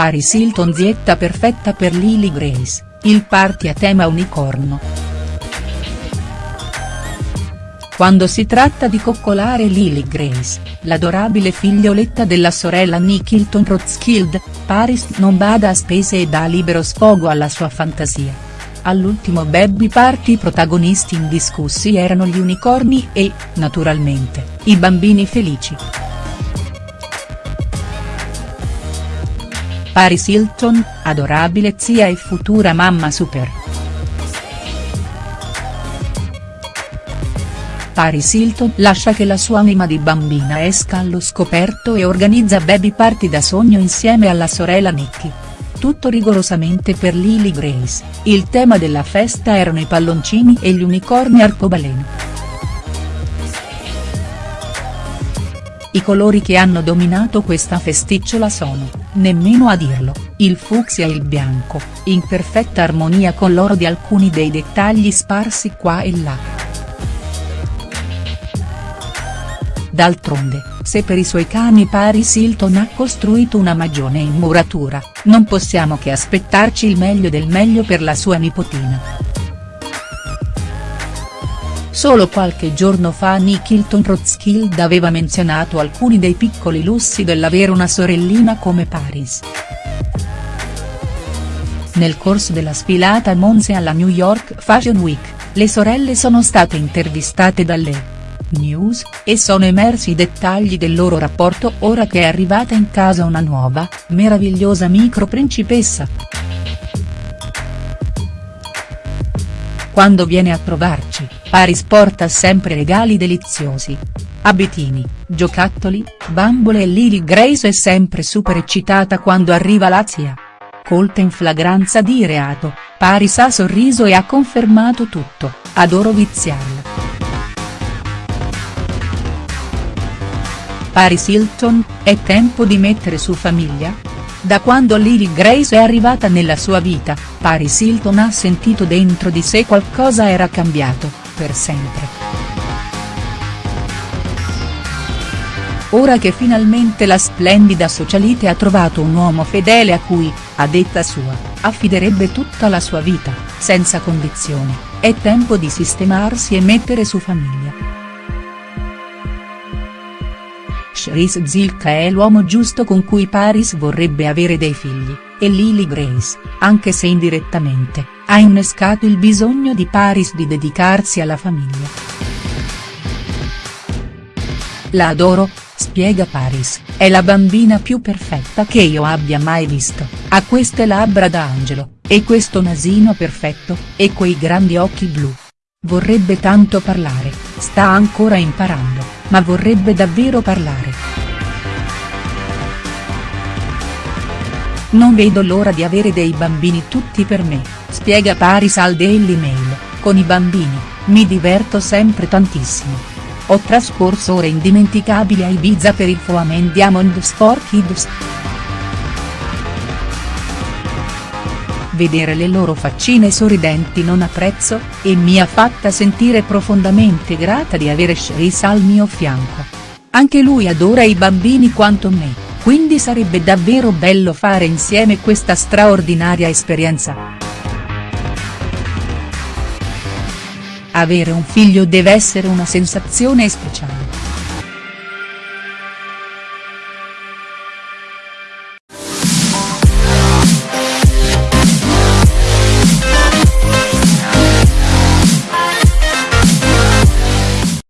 Paris Hilton zietta perfetta per Lily Grace, il party a tema unicorno. Quando si tratta di coccolare Lily Grace, l'adorabile figlioletta della sorella Nick Hilton Rothschild, Paris non bada a spese e dà libero sfogo alla sua fantasia. All'ultimo baby party i protagonisti indiscussi erano gli unicorni e, naturalmente, i bambini felici. Paris Hilton, adorabile zia e futura mamma super. Paris Hilton lascia che la sua anima di bambina esca allo scoperto e organizza baby party da sogno insieme alla sorella Nikki. Tutto rigorosamente per Lily Grace, il tema della festa erano i palloncini e gli unicorni arcobaleno. I colori che hanno dominato questa festicciola sono, nemmeno a dirlo, il fucsia e il bianco, in perfetta armonia con l'oro di alcuni dei dettagli sparsi qua e là. D'altronde, se per i suoi cani Paris Hilton ha costruito una magione in muratura, non possiamo che aspettarci il meglio del meglio per la sua nipotina. Solo qualche giorno fa Nick Hilton Rothschild aveva menzionato alcuni dei piccoli lussi dell'avere una sorellina come Paris. Nel corso della sfilata Monse alla New York Fashion Week, le sorelle sono state intervistate dalle News, e sono emersi i dettagli del loro rapporto ora che è arrivata in casa una nuova, meravigliosa micro principessa. Quando viene a trovarci, Paris porta sempre regali deliziosi. Abitini, giocattoli, bambole e Lily Grace è sempre super eccitata quando arriva la zia. Colta in flagranza di reato, Paris ha sorriso e ha confermato tutto, adoro viziarla. Paris Hilton, è tempo di mettere su famiglia? Da quando Lily Grace è arrivata nella sua vita, Paris Hilton ha sentito dentro di sé qualcosa era cambiato, per sempre. Ora che finalmente la splendida socialite ha trovato un uomo fedele a cui, a detta sua, affiderebbe tutta la sua vita, senza condizioni, è tempo di sistemarsi e mettere su famiglia. Cherise Zilka è l'uomo giusto con cui Paris vorrebbe avere dei figli, e Lily Grace, anche se indirettamente, ha innescato il bisogno di Paris di dedicarsi alla famiglia. La adoro, spiega Paris, è la bambina più perfetta che io abbia mai visto, ha queste labbra da angelo, e questo nasino perfetto, e quei grandi occhi blu. Vorrebbe tanto parlare, sta ancora imparando, ma vorrebbe davvero parlare. Non vedo l'ora di avere dei bambini tutti per me, spiega Paris al Daily Mail, con i bambini, mi diverto sempre tantissimo. Ho trascorso ore indimenticabili a Ibiza per il Foamen Diamonds for Kids. vedere le loro faccine sorridenti non apprezzo, e mi ha fatta sentire profondamente grata di avere Cherise al mio fianco. Anche lui adora i bambini quanto me, quindi sarebbe davvero bello fare insieme questa straordinaria esperienza. Avere un figlio deve essere una sensazione speciale.